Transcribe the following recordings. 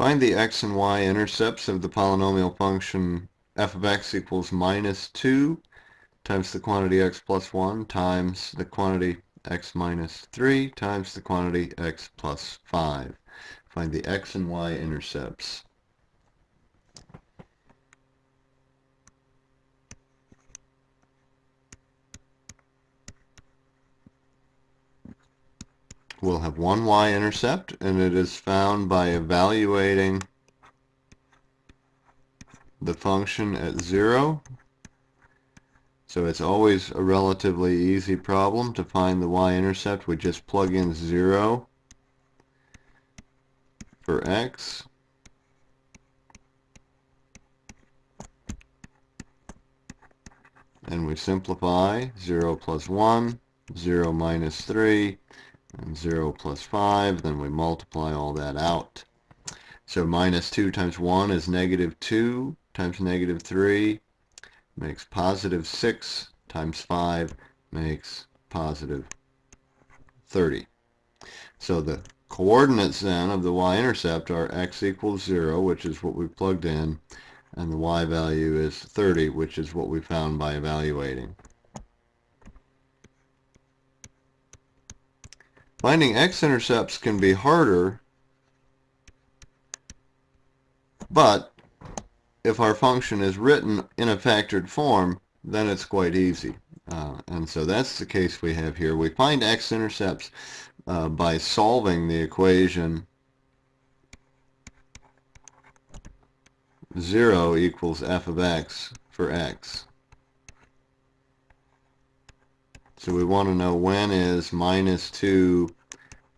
Find the x and y intercepts of the polynomial function f of x equals minus 2 times the quantity x plus 1 times the quantity x minus 3 times the quantity x plus 5. Find the x and y intercepts. We'll have one y-intercept and it is found by evaluating the function at 0. So it's always a relatively easy problem to find the y-intercept. We just plug in 0 for x. And we simplify 0 plus 1, 0 minus 3, and 0 plus 5, then we multiply all that out. So minus 2 times 1 is negative 2 times negative 3 makes positive 6 times 5 makes positive 30. So the coordinates then of the y-intercept are x equals 0, which is what we plugged in, and the y value is 30, which is what we found by evaluating. Finding x-intercepts can be harder, but if our function is written in a factored form, then it's quite easy. Uh, and so that's the case we have here. We find x-intercepts uh, by solving the equation 0 equals f of x for x. So we want to know when is minus 2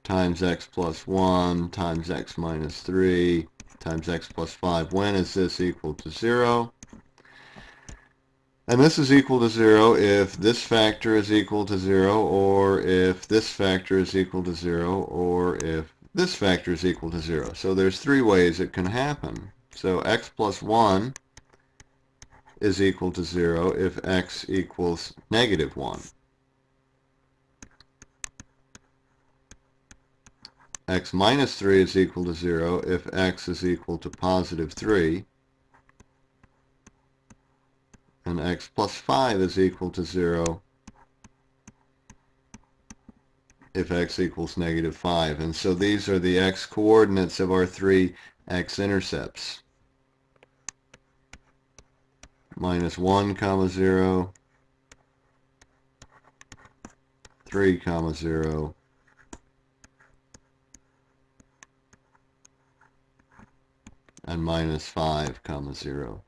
times x plus 1 times x minus 3 times x plus 5. When is this equal to 0? And this is equal to 0 if this factor is equal to 0 or if this factor is equal to 0 or if this factor is equal to 0. So there's three ways it can happen. So x plus 1 is equal to 0 if x equals negative 1. X minus 3 is equal to 0 if x is equal to positive 3 and x plus 5 is equal to 0 if x equals negative 5. And so these are the x coordinates of our three x-intercepts. Minus 1 comma 0, 3 comma 0, and minus 5 comma 0.